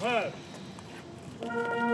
はい。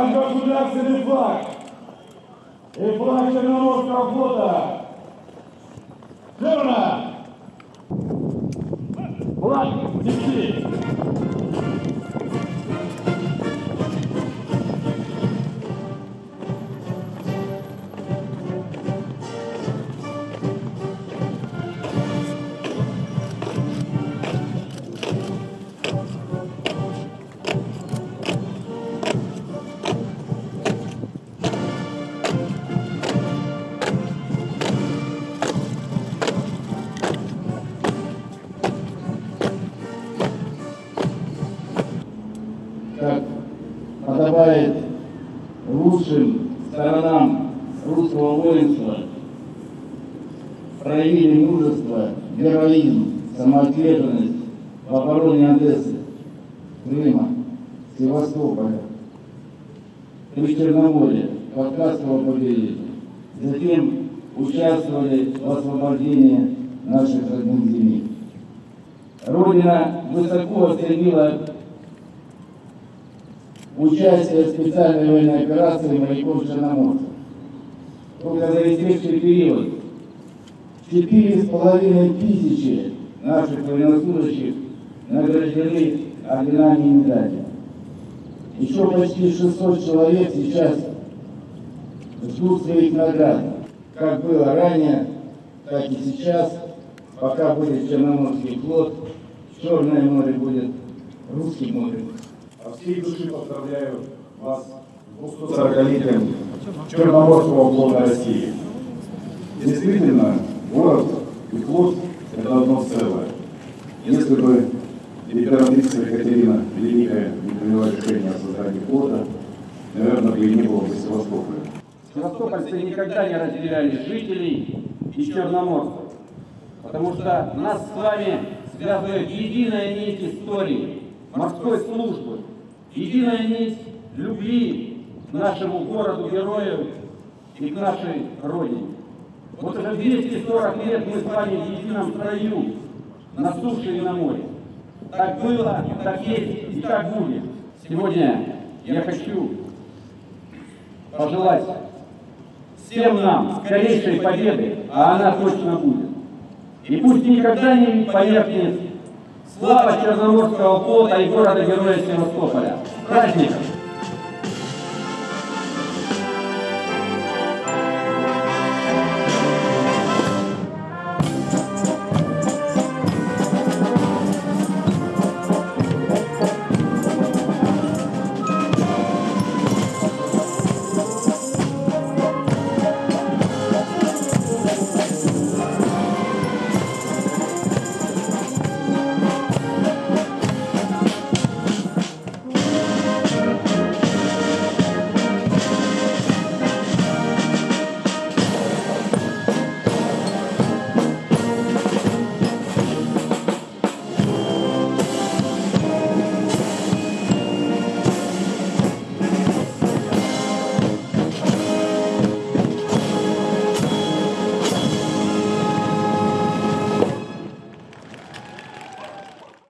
Ваш государственный флаг и флаг Черноморского флота. Верно! Флаг нести! Подобает лучшим сторонам русского воинства, проявили мужество, героизм, самоотверженность в обороне Одессы, Крыма, Севастополя, Причерноморья, Кавказского побережья. Затем участвовали в освобождении наших родных земель. Родина высоко оценила участие в специальной военной операции моряков Черноморца. Только за истекший период четыре с половиной тысячи наших военнослужащих награждены орденами и медалями. Еще почти 600 человек сейчас ждут своих наград, как было ранее, так и сейчас, пока будет Черноморский флот, Черное море будет Русским морем. От всей души поздравляю вас с 240-летием Черноморского флота России. Действительно, город и флот – это одно целое. Если бы императрица Екатерина Великая не приняла решение о создании флота, наверное, бы и не было бы Севастополя. Севастопольцы никогда не разделяли жителей и черноморцев, потому что нас с вами связывает единая нить истории, морской службы, единая нить любви к нашему городу-герою и к нашей Родине. Вот уже 240 лет мы с вами в едином строю на суше и на море. Так было, так есть и так будет. Сегодня я хочу пожелать всем нам скорейшей победы, а она точно будет. И пусть никогда не померкнет слава Черноморского флота и города-героя Севастополя. Праздник!